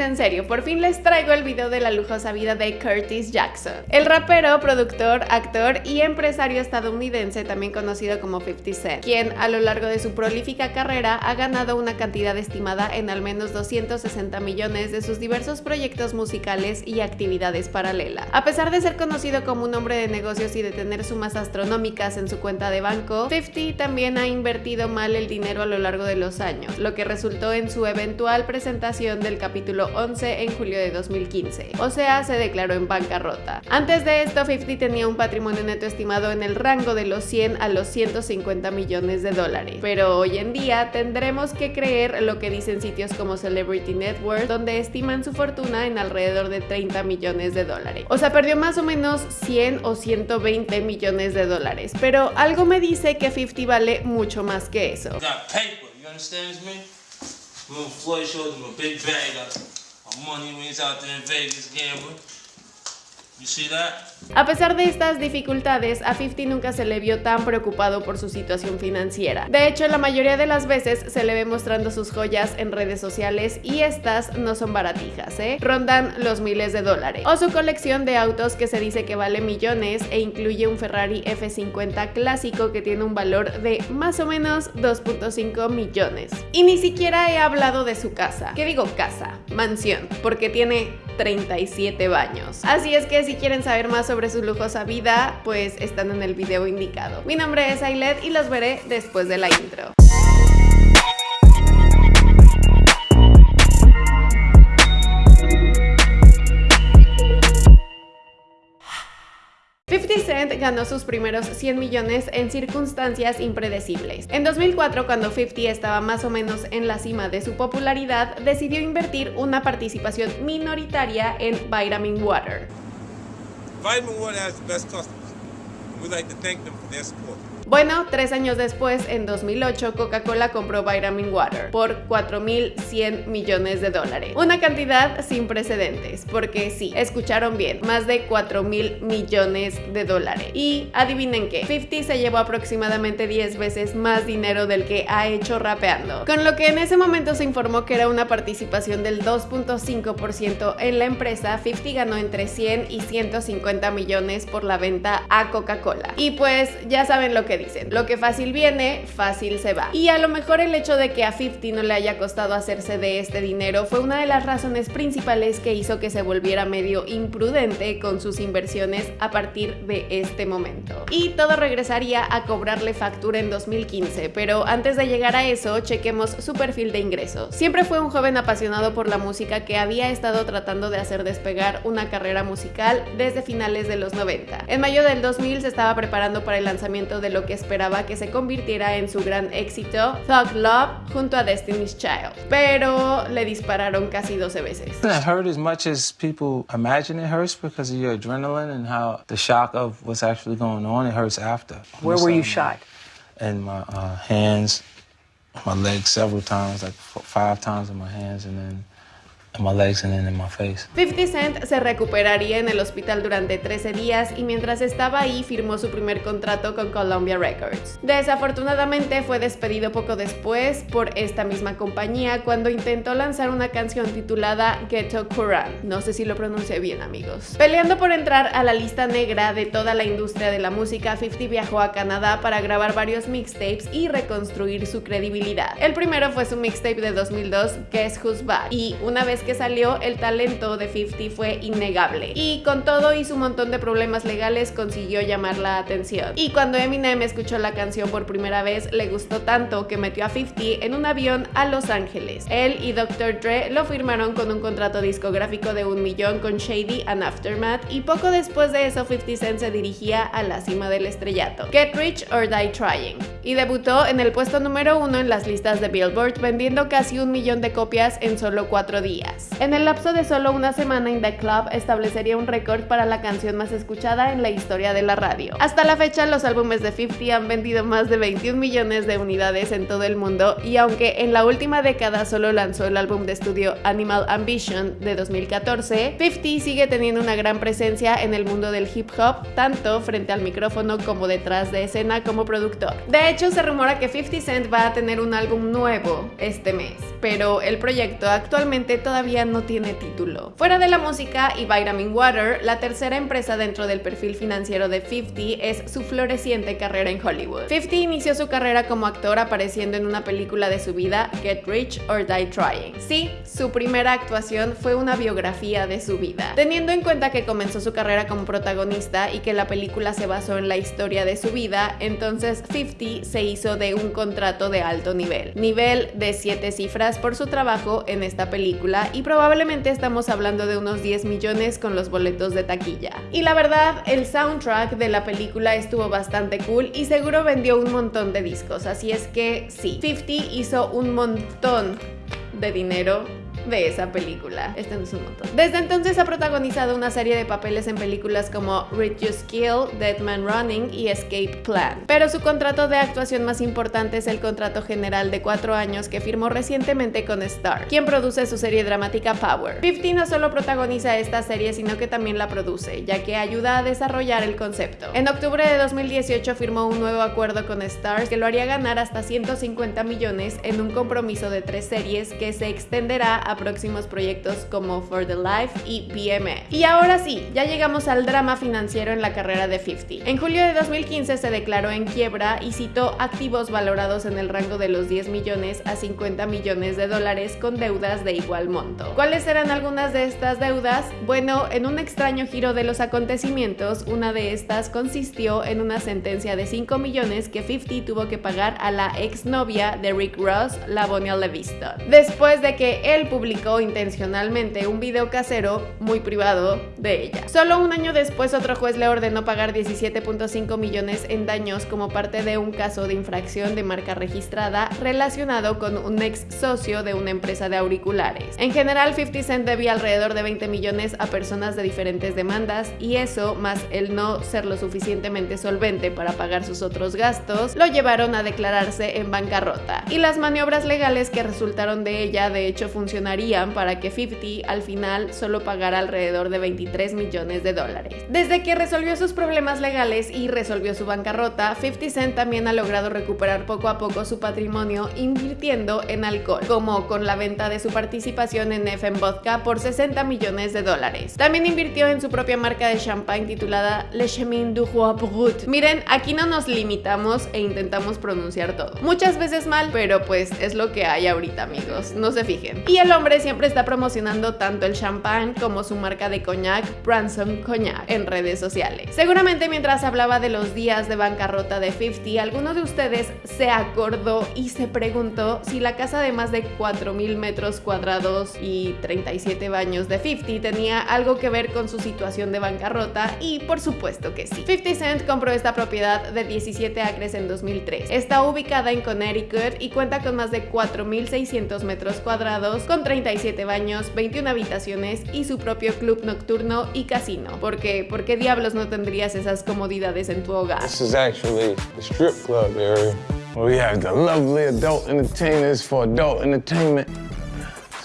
en serio, por fin les traigo el video de la lujosa vida de Curtis Jackson. El rapero, productor, actor y empresario estadounidense, también conocido como 50 Cent, quien a lo largo de su prolífica carrera ha ganado una cantidad estimada en al menos 260 millones de sus diversos proyectos musicales y actividades paralelas. A pesar de ser conocido como un hombre de negocios y de tener sumas astronómicas en su cuenta de banco, 50 también ha invertido mal el dinero a lo largo de los años, lo que resultó en su eventual presentación del capítulo 11 en julio de 2015, o sea, se declaró en bancarrota. Antes de esto, 50 tenía un patrimonio neto estimado en el rango de los 100 a los 150 millones de dólares, pero hoy en día tendremos que creer lo que dicen sitios como Celebrity Network, donde estiman su fortuna en alrededor de 30 millones de dólares. O sea, perdió más o menos 100 o 120 millones de dólares, pero algo me dice que 50 vale mucho más que eso. Little Floyd showed him a big bag of money when he's out there in Vegas gambling. Pesar de estas dificultades, a 50 nunca se le vio tan preocupado por su situación financiera. De hecho, la mayoría de las veces se le ve mostrando sus joyas en redes sociales y estas no son baratijas, ¿eh? Rondan los miles de dólares. O su colección de autos que se dice que vale millones e incluye un Ferrari F50 clásico que tiene un valor de más o menos 2.5 millones. Y ni siquiera he hablado de su casa. ¿Qué digo casa? Mansión, porque tiene 37 baños. Así es que si quieren saber más sobre su lujosa vida, pues están en el video indicado. Mi nombre es Ailet y los veré después de la intro. 50 Cent ganó sus primeros 100 millones en circunstancias impredecibles. En 2004, cuando 50 estaba más o menos en la cima de su popularidad, decidió invertir una participación minoritaria en Vitamin Water. Vitamin Water has the best customers. Bueno, tres años después, en 2008, Coca-Cola compró Vitamin Water por 4.100 millones de dólares. Una cantidad sin precedentes, porque sí, escucharon bien, más de 4.000 millones de dólares. Y adivinen qué, 50 se llevó aproximadamente 10 veces más dinero del que ha hecho rapeando. Con lo que en ese momento se informó que era una participación del 2.5% en la empresa, 50 ganó entre 100 y 150 millones por la venta a Coca-Cola. Y pues ya saben lo que dicen. Lo que fácil viene, fácil se va. Y a lo mejor el hecho de que a 50 no le haya costado hacerse de este dinero fue una de las razones principales que hizo que se volviera medio imprudente con sus inversiones a partir de este momento. Y todo regresaría a cobrarle factura en 2015, pero antes de llegar a eso, chequemos su perfil de ingresos. Siempre fue un joven apasionado por la música que había estado tratando de hacer despegar una carrera musical desde finales de los 90. En mayo del 2000 se estaba preparando para el lanzamiento de lo que esperaba que se convirtiera en su gran éxito, Thug Love, junto a Destiny's Child. Pero le dispararon casi 12 veces. It hurt as much as people imagine it hurts because of your adrenaline and how the shock of what's actually going on, it hurts after. Where were you shot? In my uh, hands, my legs several times, like five times in my hands, and then en my legs in my face. 50 Cent se recuperaría en el hospital durante 13 días y mientras estaba ahí firmó su primer contrato con Columbia Records. Desafortunadamente fue despedido poco después por esta misma compañía cuando intentó lanzar una canción titulada Ghetto Quran. No sé si lo pronuncié bien amigos. Peleando por entrar a la lista negra de toda la industria de la música, 50 viajó a Canadá para grabar varios mixtapes y reconstruir su credibilidad. El primero fue su mixtape de 2002, Guess Who's Back, y una vez que salió, el talento de 50 fue innegable. Y con todo y su montón de problemas legales consiguió llamar la atención. Y cuando Eminem escuchó la canción por primera vez, le gustó tanto que metió a 50 en un avión a Los Ángeles. Él y Dr. Dre lo firmaron con un contrato discográfico de un millón con Shady and Aftermath y poco después de eso 50 Cent se dirigía a la cima del estrellato. Get Rich or Die Trying. Y debutó en el puesto número uno en las listas de Billboard vendiendo casi un millón de copias en solo cuatro días. En el lapso de solo una semana, In The Club establecería un récord para la canción más escuchada en la historia de la radio. Hasta la fecha, los álbumes de 50 han vendido más de 21 millones de unidades en todo el mundo y aunque en la última década solo lanzó el álbum de estudio Animal Ambition de 2014, 50 sigue teniendo una gran presencia en el mundo del hip hop, tanto frente al micrófono como detrás de escena como productor. Hecho, se rumora que 50 Cent va a tener un álbum nuevo este mes, pero el proyecto actualmente todavía no tiene título. Fuera de la música y Vitamin Water, la tercera empresa dentro del perfil financiero de 50 es su floreciente carrera en Hollywood. 50 inició su carrera como actor apareciendo en una película de su vida, Get Rich or Die Trying. Sí, su primera actuación fue una biografía de su vida. Teniendo en cuenta que comenzó su carrera como protagonista y que la película se basó en la historia de su vida, entonces 50 se hizo de un contrato de alto nivel. Nivel de 7 cifras por su trabajo en esta película y probablemente estamos hablando de unos 10 millones con los boletos de taquilla. Y la verdad, el soundtrack de la película estuvo bastante cool y seguro vendió un montón de discos, así es que sí, 50 hizo un montón de dinero de esa película. Este no es un montón. Desde entonces ha protagonizado una serie de papeles en películas como Read Your Skill, Dead Man Running y Escape Plan. Pero su contrato de actuación más importante es el contrato general de cuatro años que firmó recientemente con Star, quien produce su serie dramática Power. 50 no solo protagoniza esta serie, sino que también la produce, ya que ayuda a desarrollar el concepto. En octubre de 2018 firmó un nuevo acuerdo con Star que lo haría ganar hasta 150 millones en un compromiso de tres series que se extenderá a próximos proyectos como For the Life y BME. Y ahora sí, ya llegamos al drama financiero en la carrera de 50. En julio de 2015 se declaró en quiebra y citó activos valorados en el rango de los 10 millones a 50 millones de dólares con deudas de igual monto. ¿Cuáles eran algunas de estas deudas? Bueno, en un extraño giro de los acontecimientos, una de estas consistió en una sentencia de 5 millones que 50 tuvo que pagar a la exnovia de Rick Ross, Lavonia Leviston. Después de que él publicó intencionalmente un video casero muy privado de ella. Solo un año después otro juez le ordenó pagar 17.5 millones en daños como parte de un caso de infracción de marca registrada relacionado con un ex socio de una empresa de auriculares. En general 50 Cent debía alrededor de 20 millones a personas de diferentes demandas y eso, más el no ser lo suficientemente solvente para pagar sus otros gastos, lo llevaron a declararse en bancarrota. Y las maniobras legales que resultaron de ella de hecho funcionaron para que 50 al final solo pagara alrededor de 23 millones de dólares. Desde que resolvió sus problemas legales y resolvió su bancarrota, 50 Cent también ha logrado recuperar poco a poco su patrimonio invirtiendo en alcohol, como con la venta de su participación en FM Vodka por 60 millones de dólares. También invirtió en su propia marca de champagne titulada Le Chemin du Roi Brut. Miren, aquí no nos limitamos e intentamos pronunciar todo. Muchas veces mal, pero pues es lo que hay ahorita amigos, no se fijen. Y el hombre siempre está promocionando tanto el champán como su marca de coñac, Branson Cognac, en redes sociales. Seguramente mientras hablaba de los días de bancarrota de 50, alguno de ustedes se acordó y se preguntó si la casa de más de 4.000 metros cuadrados y 37 baños de 50 tenía algo que ver con su situación de bancarrota y por supuesto que sí. 50 Cent compró esta propiedad de 17 acres en 2003. Está ubicada en Connecticut y cuenta con más de 4.600 metros cuadrados con 37 baños, 21 habitaciones y su propio club nocturno y casino. Porque, ¿por qué diablos no tendrías esas comodidades en tu hogar? This is actually the strip club area. We have the lovely adult entertainers for adult entertainment.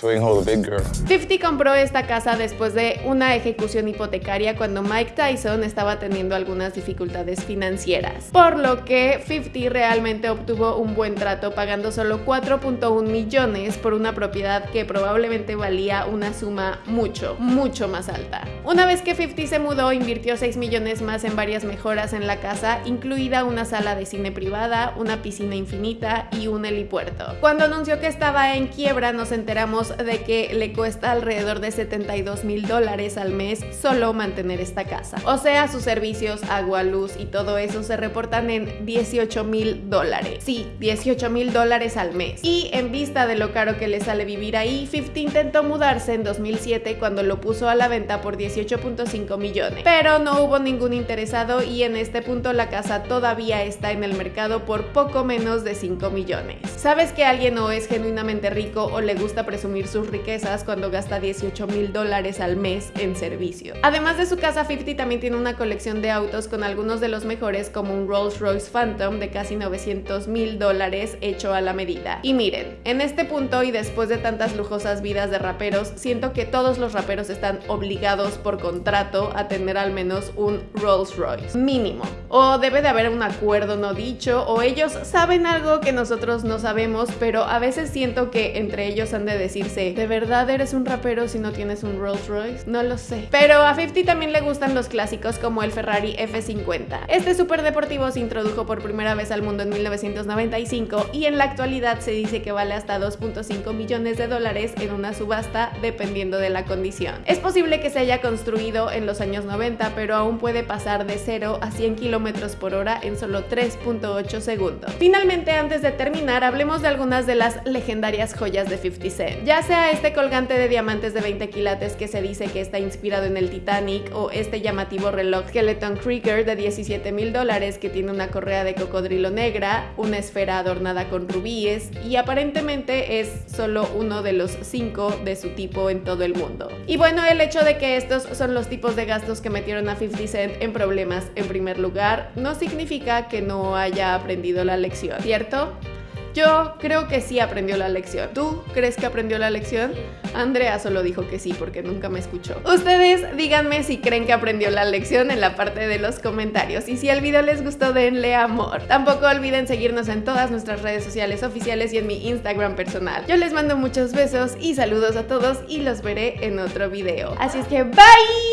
50 compró esta casa después de una ejecución hipotecaria cuando Mike Tyson estaba teniendo algunas dificultades financieras, por lo que 50 realmente obtuvo un buen trato pagando solo 4.1 millones por una propiedad que probablemente valía una suma mucho, mucho más alta. Una vez que 50 se mudó, invirtió 6 millones más en varias mejoras en la casa, incluida una sala de cine privada, una piscina infinita y un helipuerto. Cuando anunció que estaba en quiebra, nos enteramos de que le cuesta alrededor de 72 mil dólares al mes solo mantener esta casa. O sea, sus servicios, agua, luz y todo eso se reportan en 18 mil dólares. Sí, 18 mil dólares al mes. Y en vista de lo caro que le sale vivir ahí, 50 intentó mudarse en 2007 cuando lo puso a la venta por 18.5 millones. Pero no hubo ningún interesado y en este punto la casa todavía está en el mercado por poco menos de 5 millones. ¿Sabes que alguien no es genuinamente rico o le gusta presumir sus riquezas cuando gasta 18 mil dólares al mes en servicio. Además de su casa, 50 también tiene una colección de autos con algunos de los mejores como un Rolls Royce Phantom de casi 900 mil dólares hecho a la medida. Y miren, en este punto y después de tantas lujosas vidas de raperos, siento que todos los raperos están obligados por contrato a tener al menos un Rolls Royce. Mínimo. O debe de haber un acuerdo no dicho, o ellos saben algo que nosotros no sabemos, pero a veces siento que entre ellos han de decirse, ¿de verdad eres un rapero si no tienes un Rolls Royce? No lo sé. Pero a 50 también le gustan los clásicos como el Ferrari F50. Este superdeportivo se introdujo por primera vez al mundo en 1995 y en la actualidad se dice que vale hasta 2.5 millones de dólares en una subasta dependiendo de la condición. Es posible que se haya construido en los años 90, pero aún puede pasar de 0 a 100 kilómetros por hora en solo 3.8 segundos. Finalmente, antes de terminar, hablemos de algunas de las legendarias joyas de 50 Cent. Ya sea este colgante de diamantes de 20 quilates que se dice que está inspirado en el Titanic o este llamativo reloj Skeleton Krieger de 17 mil dólares que tiene una correa de cocodrilo negra, una esfera adornada con rubíes y aparentemente es solo uno de los cinco de su tipo en todo el mundo. Y bueno, el hecho de que estos son los tipos de gastos que metieron a 50 Cent en problemas en primer lugar no significa que no haya aprendido la lección, ¿cierto? Yo creo que sí aprendió la lección. ¿Tú crees que aprendió la lección? Andrea solo dijo que sí porque nunca me escuchó. Ustedes díganme si creen que aprendió la lección en la parte de los comentarios. Y si el video les gustó, denle amor. Tampoco olviden seguirnos en todas nuestras redes sociales oficiales y en mi Instagram personal. Yo les mando muchos besos y saludos a todos y los veré en otro video. Así es que bye!